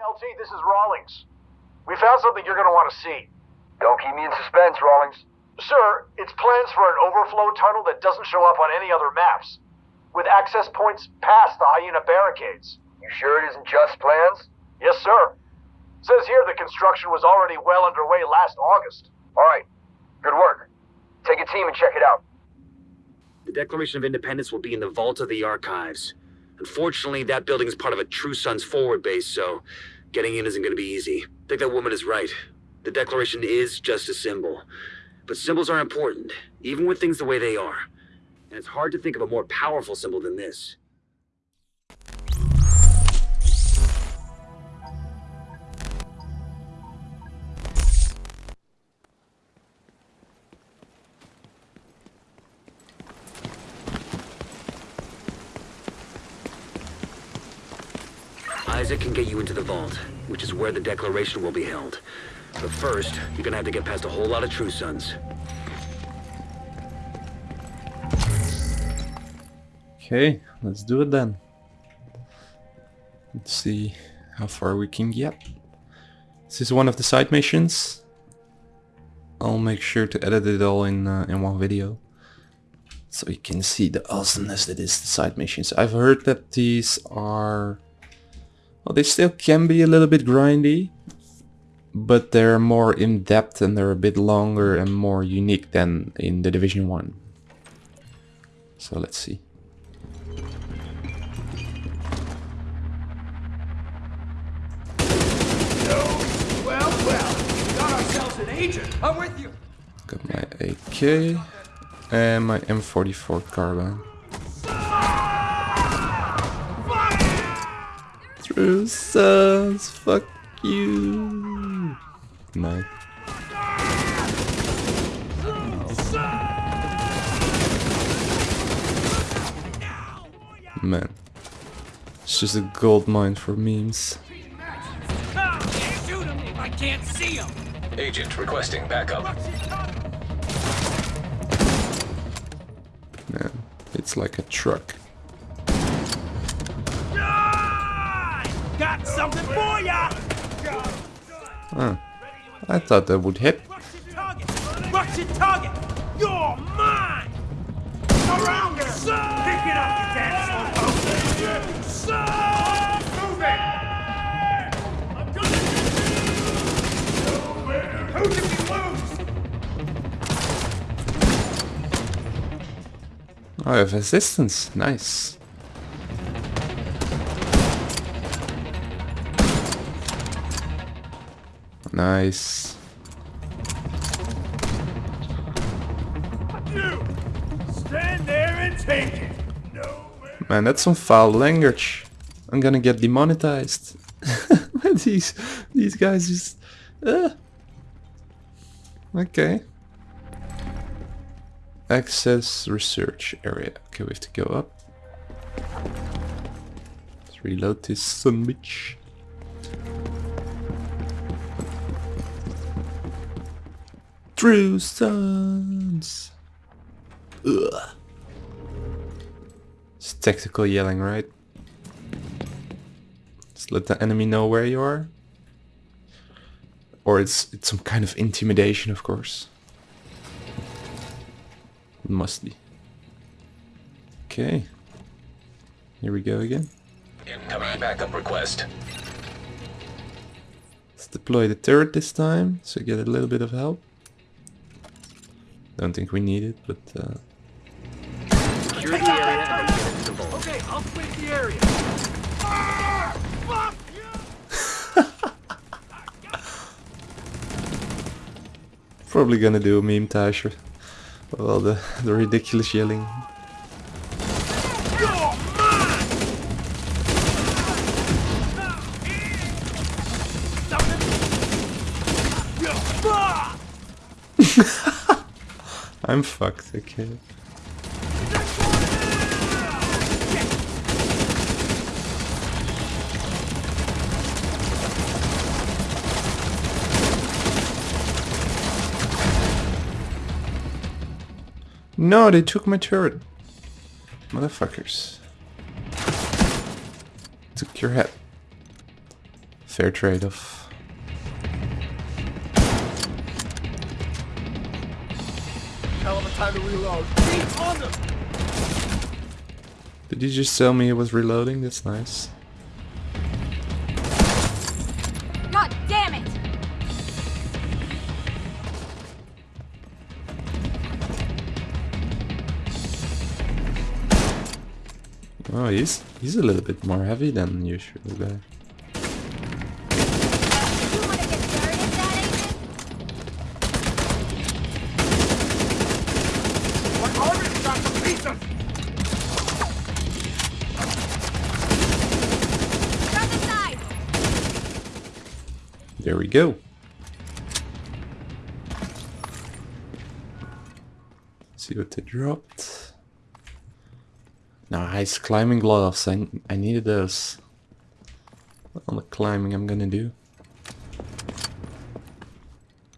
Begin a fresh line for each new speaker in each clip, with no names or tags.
LT, this is Rawlings. We found something you're gonna want to see.
Don't keep me in suspense, Rawlings.
Sir, it's plans for an overflow tunnel that doesn't show up on any other maps, with access points past the Hyena barricades.
You sure it isn't just plans?
Yes, sir. Says here the construction was already well underway last August.
Alright. Good work. Take a team and check it out.
The Declaration of Independence will be in the vault of the archives. Unfortunately, that building is part of a True Sons forward base, so getting in isn't going to be easy. I think that woman is right. The Declaration is just a symbol. But symbols are important, even with things the way they are. And it's hard to think of a more powerful symbol than this. Isaac can get you into the vault, which is where the Declaration will be held. But first, you're gonna have to get past a whole lot of True Sons.
Okay, let's do it then. Let's see how far we can get. This is one of the side missions. I'll make sure to edit it all in uh, in one video. So you can see the awesomeness that is the side missions. I've heard that these are... Well, they still can be a little bit grindy. But they're more in-depth and they're a bit longer and more unique than in the Division 1. So let's see.
Well, well, we got ourselves an agent. I'm with you.
Got my AK and my M44 carbine. True sons, fuck you. No. Man. It's just a gold mine for memes.
Can't shoot him if I can't see him.
Agent requesting backup.
Man, it's like a truck. Huh. I thought that would hit.
Oh, Rush your target. You're mine. Around here. Pick it up?
I have assistance. Nice. Nice.
You stand there and take it. Nowhere.
Man, that's some foul language. I'm gonna get demonetized. these these guys just. Uh. Okay. Access research area. Okay, we have to go up. Let's reload this son bitch. True sons. Ugh. It's tactical yelling, right? Just let the enemy know where you are. Or it's it's some kind of intimidation, of course. It must be. Okay. Here we go again.
Incoming backup request.
Let's deploy the turret this time, so get a little bit of help. Don't think we need it, but uh,
Secure the area and get into vault.
Okay, I'll split the area. Ah, fuck you!
probably gonna do a meme Tasher. Well, the the ridiculous yelling.
You're mine! Something? You're fucked!
I'm fucked. Okay. No, they took my turret. Motherfuckers. Took your head. Fair trade-off.
Hell of a time to reload. Keep on them!
Did you just tell me it was reloading? That's nice.
God damn it!
Oh, he's he's a little bit more heavy than usual guy.
You wanna get started, that agent?
My armor's got some pieces!
Drop the side!
There we go. See what they dropped. Nice climbing gloves. I I needed those. All the climbing I'm gonna do.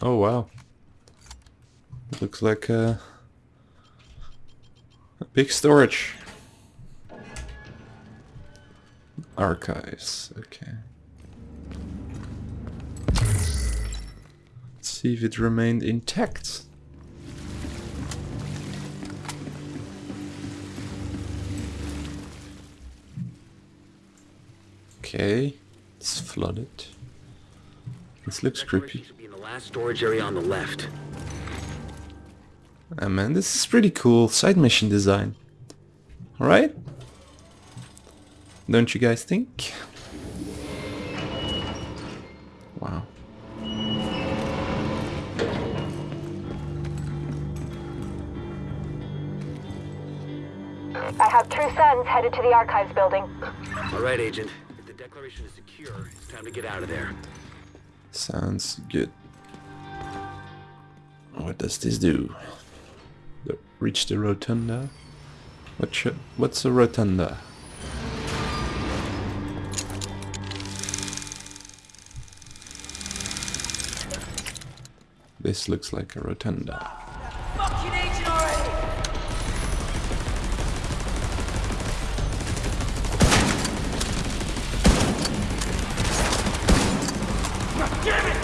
Oh wow. Looks like a big storage. Archives. Okay. Let's see if it remained intact. Okay, it's flooded. This looks creepy.
should be in the last storage area on the left.
Ah man, this is pretty cool side mission design. Alright? Don't you guys think? Wow.
I have two Sons headed to the archives building.
All right, Agent. If the declaration is secure, it's time to get out of there.
Sounds good. What does this do? The, reach the rotunda? What should, what's a rotunda? This looks like a rotunda.
Fucking agent already! Damn it!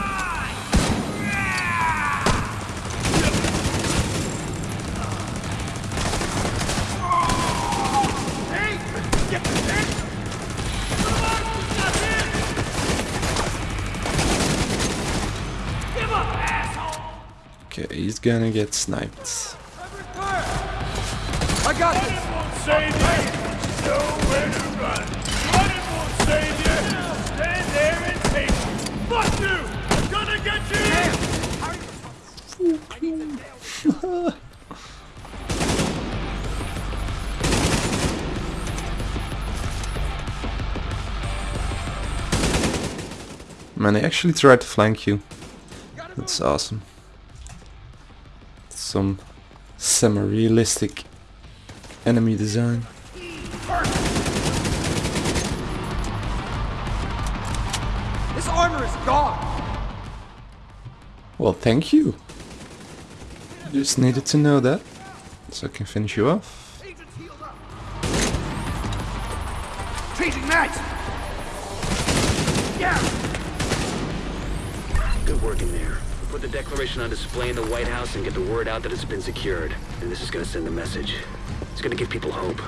he's gonna get sniped.
I got this! Running won't save you! Nowhere to run! Running won't save you! Stand there and take it! Fuck you! I'm gonna get you!
Man, they actually tried to flank you. That's awesome. Some semi-realistic enemy design.
This armor is gone!
Well, thank you. Just needed to know that, so I can finish you off.
Agent's healed! Changing mags! Yeah!
Good work in there. Put the declaration on display in the White House and get the word out that it's been secured. And this is gonna send a message. It's gonna give people hope.